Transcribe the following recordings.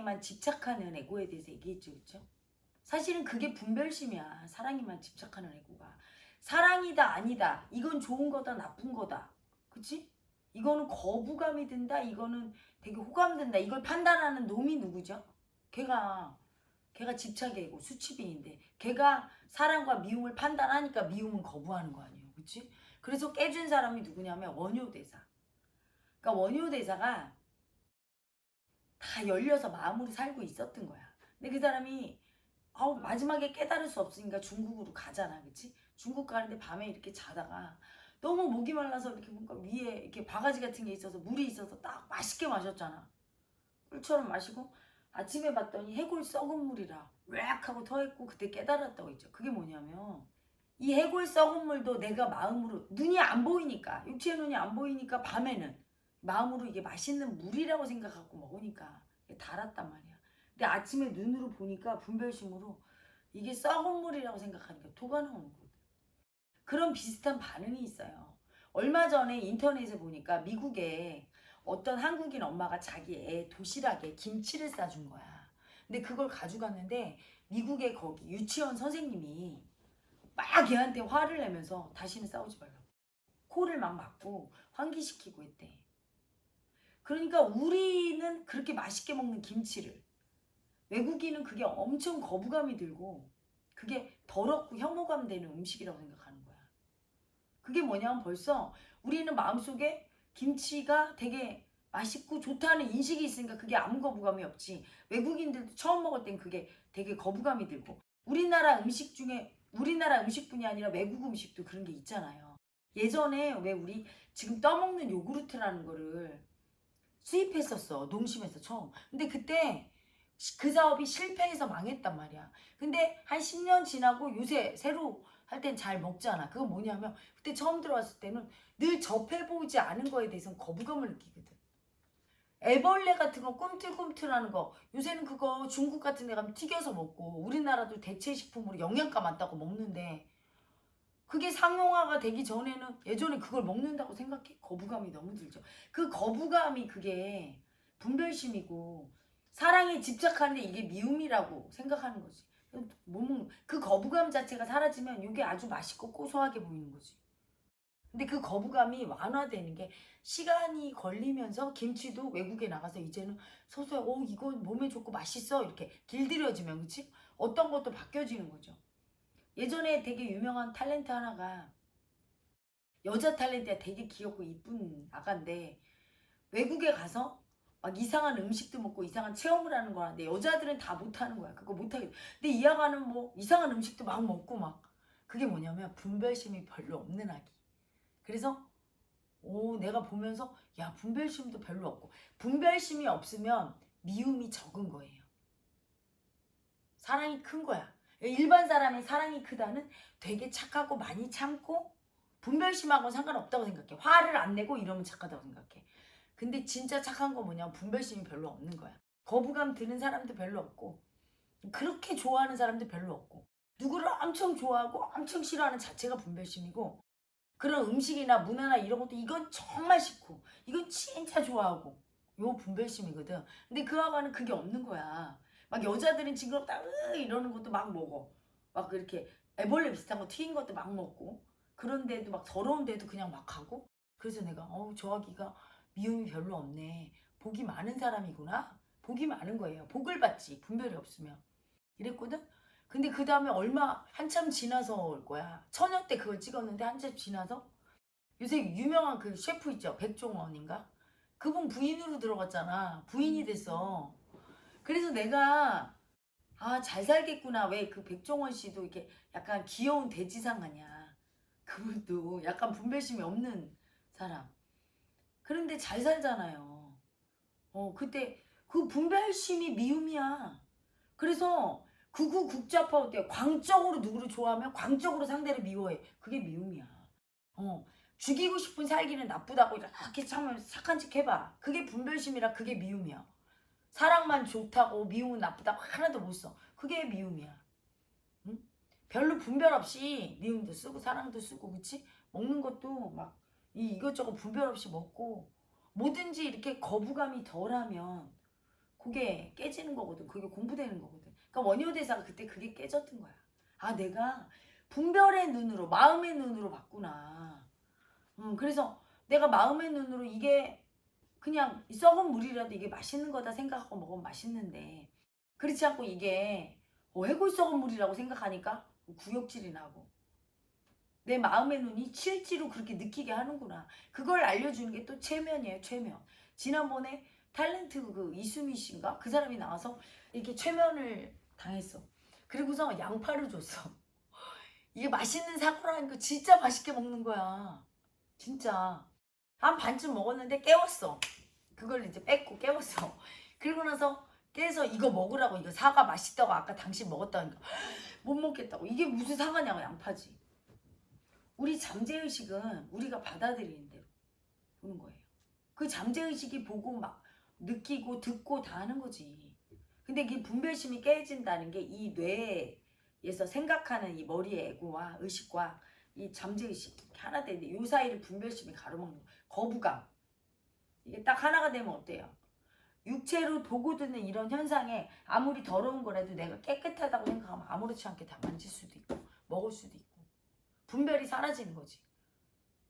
사랑에만 집착하는 에고에 대해서 얘기했죠. 그렇죠? 사실은 그게 분별심이야. 사랑에만 집착하는 에고가. 사랑이다 아니다. 이건 좋은 거다 나쁜 거다. 그치? 이거는 거부감이 든다. 이거는 되게 호감된다. 이걸 판단하는 놈이 누구죠? 걔가 걔가 집착이고 수치빈인데 걔가 사랑과 미움을 판단하니까 미움은 거부하는 거 아니에요. 그치? 그래서 깨준 사람이 누구냐면 원효대사. 그러니까 원효대사가 다 열려서 마음으로 살고 있었던 거야. 근데 그 사람이 아우 마지막에 깨달을 수 없으니까 중국으로 가잖아. 그치? 중국 가는데 밤에 이렇게 자다가 너무 목이 말라서 이렇게 뭔가 위에 이렇게 바가지 같은 게 있어서 물이 있어서 딱 맛있게 마셨잖아. 꿀처럼 마시고 아침에 봤더니 해골 썩은 물이라 웩 하고 터있고 그때 깨달았다고 했죠. 그게 뭐냐면 이 해골 썩은 물도 내가 마음으로 눈이 안 보이니까 육체의 눈이 안 보이니까 밤에는 마음으로 이게 맛있는 물이라고 생각하고 먹으니까 달았단 말이야. 근데 아침에 눈으로 보니까 분별심으로 이게 썩은 물이라고 생각하니까 토가 나오는 거거든. 그런 비슷한 반응이 있어요. 얼마 전에 인터넷에 보니까 미국에 어떤 한국인 엄마가 자기 애 도시락에 김치를 싸준 거야. 근데 그걸 가져갔는데 미국의 거기 유치원 선생님이 막 얘한테 화를 내면서 다시는 싸우지 말라고. 코를 막 막고 환기시키고 했대. 그러니까 우리는 그렇게 맛있게 먹는 김치를 외국인은 그게 엄청 거부감이 들고 그게 더럽고 혐오감 되는 음식이라고 생각하는 거야. 그게 뭐냐면 벌써 우리는 마음속에 김치가 되게 맛있고 좋다는 인식이 있으니까 그게 아무 거부감이 없지. 외국인들도 처음 먹을 땐 그게 되게 거부감이 들고 우리나라 음식 중에 우리나라 음식뿐이 아니라 외국 음식도 그런 게 있잖아요. 예전에 왜 우리 지금 떠먹는 요구르트라는 거를 수입했었어. 농심에서 처음. 근데 그때 그 사업이 실패해서 망했단 말이야. 근데 한 10년 지나고 요새 새로 할 땐 잘 먹잖아. 그건 뭐냐면 그때 처음 들어왔을 때는 늘 접해보지 않은 거에 대해서는 거부감을 느끼거든. 애벌레 같은 거 꿈틀꿈틀하는 거 요새는 그거 중국 같은 데 가면 튀겨서 먹고 우리나라도 대체식품으로 영양가 많다고 먹는데 그게 상용화가 되기 전에는 예전에 그걸 먹는다고 생각해 거부감이 너무 들죠. 그 거부감이 그게 분별심이고 사랑에 집착하는데 이게 미움이라고 생각하는 거지. 못 먹는 그 거부감 자체가 사라지면 이게 아주 맛있고 고소하게 보이는 거지. 근데 그 거부감이 완화되는 게 시간이 걸리면서 김치도 외국에 나가서 이제는 서서히 어 이거 몸에 좋고 맛있어 이렇게 길들여지면 그치? 어떤 것도 바뀌어지는 거죠. 예전에 되게 유명한 탤런트 하나가 여자 탤런트가 되게 귀엽고 이쁜 아가인데 외국에 가서 막 이상한 음식도 먹고 이상한 체험을 하는 거라는데 여자들은 다 못하는 거야. 그거 못하게. 근데 이 아가는 뭐 이상한 음식도 막 먹고 막 그게 뭐냐면 분별심이 별로 없는 아기. 그래서 오 내가 보면서 야 분별심도 별로 없고 분별심이 없으면 미움이 적은 거예요. 사랑이 큰 거야. 일반 사람의 사랑이 크다는 되게 착하고 많이 참고 분별심하고 상관없다고 생각해. 화를 안 내고 이러면 착하다고 생각해. 근데 진짜 착한 거 뭐냐면 분별심이 별로 없는 거야. 거부감 드는 사람도 별로 없고 그렇게 좋아하는 사람도 별로 없고 누구를 엄청 좋아하고 엄청 싫어하는 자체가 분별심이고 그런 음식이나 문화나 이런 것도 이건 정말 싫고 이건 진짜 좋아하고 요 분별심이거든. 근데 그 아가는 그게 없는 거야. 막 여자들은 징그럽다 으 이러는 것도 막 먹어. 막 이렇게 애벌레 비슷한 거 튀긴 것도 막 먹고 그런데도 막 더러운데도 그냥 막 하고 그래서 내가 어우 저 아기가 미움이 별로 없네. 복이 많은 사람이구나. 복이 많은 거예요. 복을 받지 분별이 없으면. 이랬거든. 근데 그 다음에 얼마 한참 지나서 올 거야. 처녀 때 그걸 찍었는데 한참 지나서 요새 유명한 그 셰프 있죠. 백종원인가? 그분 부인으로 들어갔잖아. 부인이 됐어. 그래서 내가 아 잘 살겠구나. 왜 그 백종원 씨도 이렇게 약간 귀여운 돼지상 아냐. 그분도 약간 분별심이 없는 사람. 그런데 잘 살잖아요. 어 그때 그 분별심이 미움이야. 그래서 극우 국자파 때 광적으로 누구를 좋아하면 광적으로 상대를 미워해. 그게 미움이야. 어 죽이고 싶은 살기는 나쁘다고 이렇게 참으면 착한 척 해봐. 그게 분별심이라 그게 미움이야. 사랑만 좋다고 미움은 나쁘다고 하나도 못 써. 그게 미움이야. 응? 별로 분별 없이 미움도 쓰고 사랑도 쓰고 그치? 먹는 것도 막 이 이것저것 분별 없이 먹고 뭐든지 이렇게 거부감이 덜하면 그게 깨지는 거거든. 그게 공부되는 거거든. 그러니까 원효 대사가 그때 그게 깨졌던 거야. 아 내가 분별의 눈으로 마음의 눈으로 봤구나. 음 그래서 내가 마음의 눈으로 이게 그냥 이 썩은 물이라도 이게 맛있는 거다 생각하고 먹으면 맛있는데 그렇지 않고 이게 어, 해골 썩은 물이라고 생각하니까 구역질이 나고 내 마음의 눈이 실제로 그렇게 느끼게 하는구나. 그걸 알려주는 게 또 최면이에요, 최면. 지난번에 탤런트 그 이수미 씨인가? 그 사람이 나와서 이렇게 최면을 당했어. 그리고서 양파를 줬어. 이게 맛있는 사고라니까 진짜 맛있게 먹는 거야. 진짜. 한 반쯤 먹었는데 깨웠어. 그걸 이제 뺏고 깨웠어. 그리고 나서 깨서 이거 먹으라고 이거 사과 맛있다고 아까 당신 먹었다니까 못 먹겠다고 이게 무슨 사과냐고 양파지. 우리 잠재의식은 우리가 받아들이는 대로 보는 거예요. 그 잠재의식이 보고 막 느끼고 듣고 다 하는 거지. 근데 그 분별심이 깨진다는 게 이 뇌에서 생각하는 이 머리의 에고와 의식과 이 잠재의식 하나 되는데 요 사이를 분별심이 가로막는 거. 거부감. 이게 딱 하나가 되면 어때요? 육체로 보고 듣는 이런 현상에 아무리 더러운 거라도 내가 깨끗하다고 생각하면 아무렇지 않게 다 만질 수도 있고 먹을 수도 있고 분별이 사라지는 거지.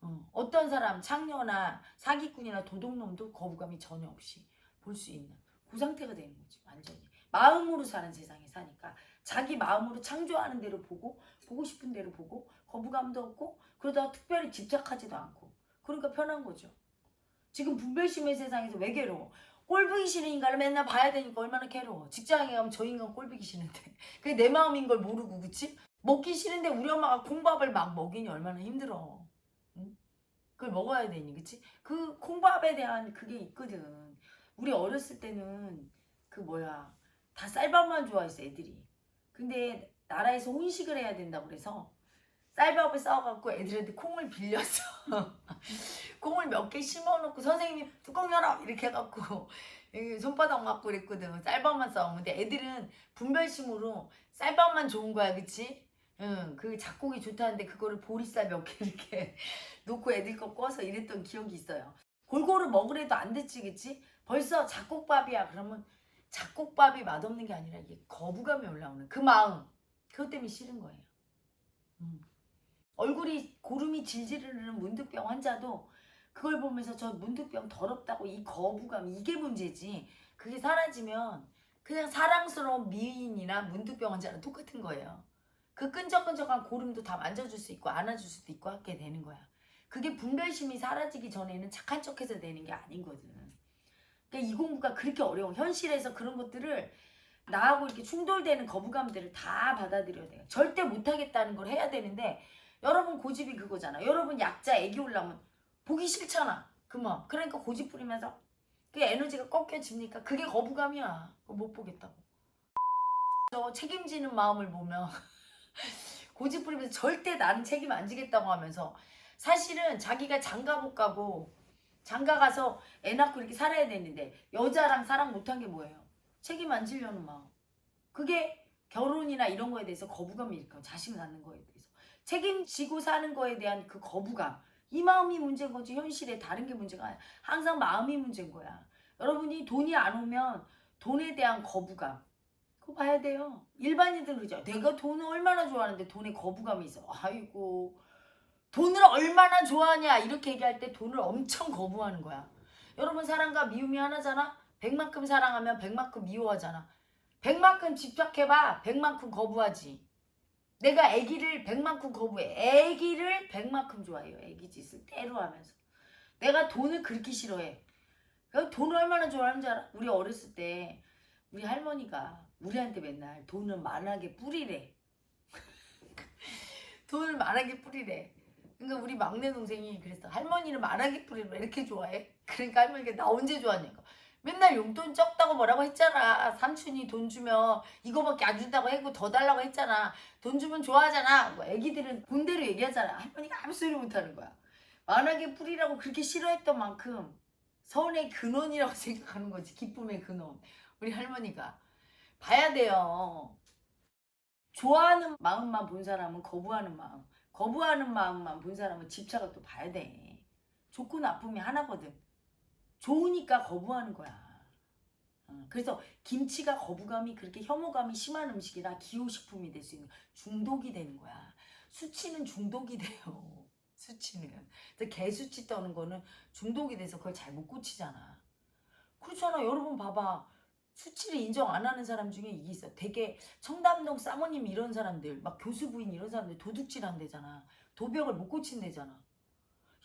어, 어떤 사람 창녀나 사기꾼이나 도둑놈도 거부감이 전혀 없이 볼 수 있는 그 상태가 되는 거지 완전히 마음으로 사는 세상에 사니까 자기 마음으로 창조하는 대로 보고 보고 싶은 대로 보고 거부감도 없고 그러다가 특별히 집착하지도 않고. 그러니까 편한 거죠. 지금 분별심의 세상에서 왜 괴로워? 꼴보기 싫은 인간을 맨날 봐야 되니까 얼마나 괴로워. 직장에 가면 저 인간 꼴보기 싫은데. 그게 내 마음인 걸 모르고 그치? 먹기 싫은데 우리 엄마가 콩밥을 막 먹이니 얼마나 힘들어. 응? 그걸 먹어야 되니 그치? 그 콩밥에 대한 그게 있거든. 우리 어렸을 때는 그 뭐야? 다 쌀밥만 좋아했어 애들이 근데 나라에서 혼식을 해야 된다고 그래서 쌀밥을 싸워갖고 애들한테 콩을 빌렸어 콩을 몇 개 심어놓고 선생님이 뚜껑 열어! 이렇게 해갖고 손바닥 맞고 그랬거든. 쌀밥만 근데 애들은 분별심으로 쌀밥만 좋은 거야 그치? 응, 그 작곡이 좋다는데 그거를 보리쌀 몇 개 이렇게 놓고 애들 거 꺼서 이랬던 기억이 있어요. 골고루 먹으래도 안 됐지 그치? 벌써 작곡밥이야. 그러면 작곡밥이 맛없는 게 아니라 이게 거부감이 올라오는 그 마음. 그것 때문에 싫은 거예요. 음. 얼굴이 고름이 질질 흐르는 문득병 환자도 그걸 보면서 저 문득병 더럽다고 이 거부감 이게 문제지. 그게 사라지면 그냥 사랑스러운 미인이나 문득병 환자랑 똑같은 거예요. 그 끈적끈적한 고름도 다 만져줄 수 있고 안아줄 수도 있고 하게 되는 거야. 그게 분별심이 사라지기 전에는 착한 척해서 되는 게 아니거든 그러니까 이 공부가 그렇게 어려워. 현실에서 그런 것들을 나하고 이렇게 충돌되는 거부감들을 다 받아들여야 돼요. 절대 못하겠다는 걸 해야 되는데 여러분 고집이 그거잖아. 여러분 약자 애기 올라오면 보기 싫잖아. 그만. 그러니까 고집 부리면서 그 에너지가 꺾여집니까? 그게 거부감이야. 못 보겠다고. 저 책임지는 마음을 보면 고집 부리면서 절대 나는 책임 안 지겠다고 하면서 사실은 자기가 장가 못 가고 장가 가서 애 낳고 이렇게 살아야 되는데 여자랑 사랑 못한 게 뭐예요? 책임 안 지려는 마음. 그게 결혼이나 이런 거에 대해서 거부감이 일까 자식 낳는 거에 대해서. 책임지고 사는 거에 대한 그 거부감. 이 마음이 문제인 거지 현실에 다른 게 문제가 아니야. 항상 마음이 문제인 거야. 여러분이 돈이 안 오면 돈에 대한 거부감. 그거 봐야 돼요. 일반인들 그러죠. 내가 돈을 얼마나 좋아하는데 돈에 거부감이 있어. 아이고 돈을 얼마나 좋아하냐 이렇게 얘기할 때 돈을 엄청 거부하는 거야. 여러분 사랑과 미움이 하나잖아. 백만큼 사랑하면 백만큼 미워하잖아. 백만큼 집착해봐. 백만큼 거부하지. 내가 아기를 백만큼 거부해. 아기를 백만큼 좋아해요. 아기 짓을 때로 하면서. 내가 돈을 그렇게 싫어해. 돈을 얼마나 좋아하는 줄 알아? 우리 어렸을 때 우리 할머니가 우리한테 맨날 돈을 만하게 뿌리래. 돈을 만하게 뿌리래. 그러니까 우리 막내 동생이 그랬어. 할머니는 말하기 뿌리를 왜 이렇게 좋아해? 그러니까 할머니가 나 언제 좋아하냐고. 맨날 용돈 적다고 뭐라고 했잖아. 삼촌이 돈 주면 이거밖에 안 준다고 했고 더 달라고 했잖아. 돈 주면 좋아하잖아. 뭐 애기들은 본대로 얘기하잖아. 할머니가 아무 소리 못하는 거야. 만하게 뿌리라고 그렇게 싫어했던 만큼 선의 근원이라고 생각하는 거지. 기쁨의 근원. 우리 할머니가. 봐야 돼요. 좋아하는 마음만 본 사람은 거부하는 마음. 거부하는 마음만 본 사람은 집착을 또 봐야 돼. 좋고 나쁨이 하나거든. 좋으니까 거부하는 거야. 어. 그래서 김치가 거부감이 그렇게 혐오감이 심한 음식이라 기호식품이 될 수 있는 중독이 되는 거야. 수치는 중독이 돼요. 수치는. 개수치 떠는 거는 중독이 돼서 그걸 잘 못 고치잖아. 그렇잖아. 여러분 봐봐. 수치를 인정 안 하는 사람 중에 이게 있어. 되게 청담동 사모님 이런 사람들, 막 교수 부인 이런 사람들 도둑질 한대잖아. 도벽을 못 고친대잖아.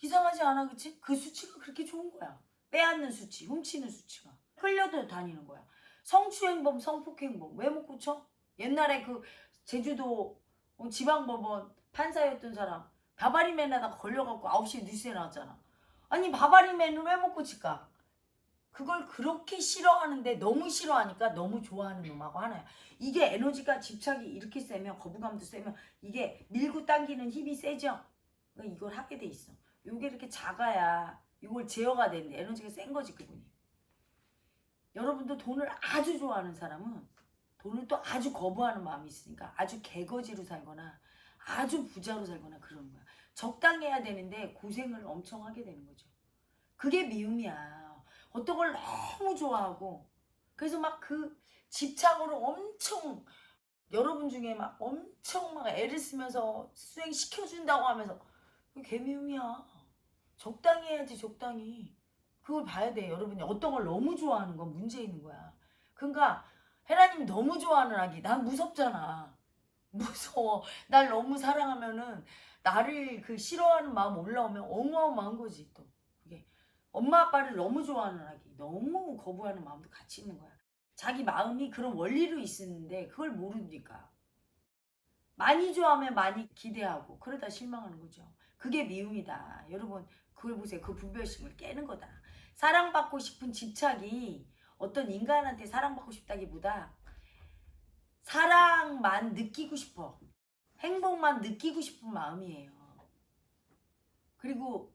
이상하지 않아, 그치? 그 수치가 그렇게 좋은 거야. 빼앗는 수치, 훔치는 수치가. 끌려도 다니는 거야. 성추행범, 성폭행범 왜 못 고쳐? 옛날에 그 제주도 어, 지방법원 판사였던 사람 바바리맨에다가 걸려갖고 9시에 뉴스에 나왔잖아. 아니 바바리맨을 왜 못 고칠까? 그걸 그렇게 싫어하는데 너무 싫어하니까 너무 좋아하는 놈하고 하나야. 이게 에너지가 집착이 이렇게 세면 거부감도 세면 이게 밀고 당기는 힘이 세죠? 그러니까 이걸 하게 돼 있어. 요게 이렇게 작아야 이걸 제어가 되는데 에너지가 센 거지 그분이. 여러분도 돈을 아주 좋아하는 사람은 돈을 또 아주 거부하는 마음이 있으니까 아주 개거지로 살거나 아주 부자로 살거나 그러는 거야. 적당해야 되는데 고생을 엄청 하게 되는 거죠. 그게 미움이야. 어떤 걸 너무 좋아하고 그래서 막 그 집착으로 엄청 여러분 중에 막 엄청 막 애를 쓰면서 수행 시켜준다고 하면서 그게 개미움이야. 적당히 해야지 적당히. 그걸 봐야 돼 여러분이 어떤 걸 너무 좋아하는 건 문제 있는 거야. 그러니까 헤라님 너무 좋아하는 아기 난 무섭잖아. 무서워. 날 너무 사랑하면은 나를 그 싫어하는 마음 올라오면 어마어마한 거지 또. 엄마 아빠를 너무 좋아하는 아기 너무 거부하는 마음도 같이 있는 거야. 자기 마음이 그런 원리로 있었는데 그걸 모르니까. 많이 좋아하면 많이 기대하고 그러다 실망하는 거죠. 그게 미움이다. 여러분 그걸 보세요. 그 분별심을 깨는 거다. 사랑받고 싶은 집착이 어떤 인간한테 사랑받고 싶다기보다 사랑만 느끼고 싶어. 행복만 느끼고 싶은 마음이에요. 그리고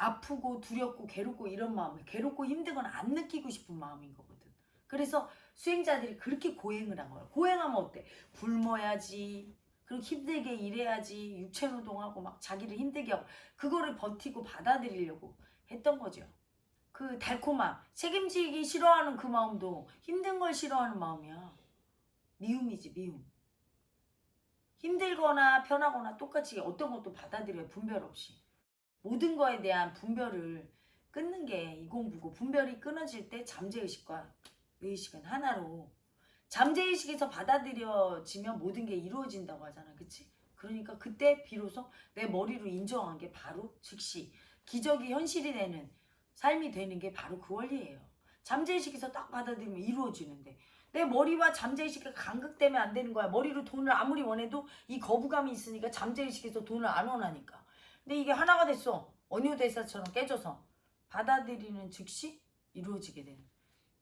아프고 두렵고 괴롭고 이런 마음을 괴롭고 힘들거나 안 느끼고 싶은 마음인 거거든. 그래서 수행자들이 그렇게 고행을 한 거야. 고행하면 어때? 굶어야지. 그리고 힘들게 일해야지. 육체노동하고 막 자기를 힘들게 하고 그거를 버티고 받아들이려고 했던 거죠. 그 달콤함, 책임지기 싫어하는 그 마음도 힘든 걸 싫어하는 마음이야. 미움이지 미움. 힘들거나 편하거나 똑같이 어떤 것도 받아들여요. 분별 없이. 모든 거에 대한 분별을 끊는 게 이공부고 분별이 끊어질 때 잠재의식과 의식은 하나로 잠재의식에서 받아들여지면 모든 게 이루어진다고 하잖아. 그치? 그러니까 그때 비로소 내 머리로 인정한 게 바로 즉시 기적이 현실이 되는 삶이 되는 게 바로 그 원리예요. 잠재의식에서 딱 받아들이면 이루어지는데 내 머리와 잠재의식이 간극되면 안 되는 거야. 머리로 돈을 아무리 원해도 이 거부감이 있으니까 잠재의식에서 돈을 안 원하니까. 근데 이게 하나가 됐어. 원효 대사처럼 깨져서 받아들이는 즉시 이루어지게 되는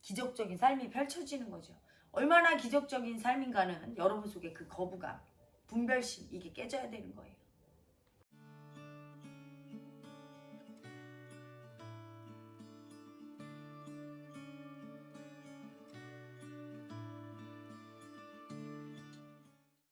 기적적인 삶이 펼쳐지는 거죠. 얼마나 기적적인 삶인가는 여러분 속에 그 거부감, 분별심 이게 깨져야 되는 거예요.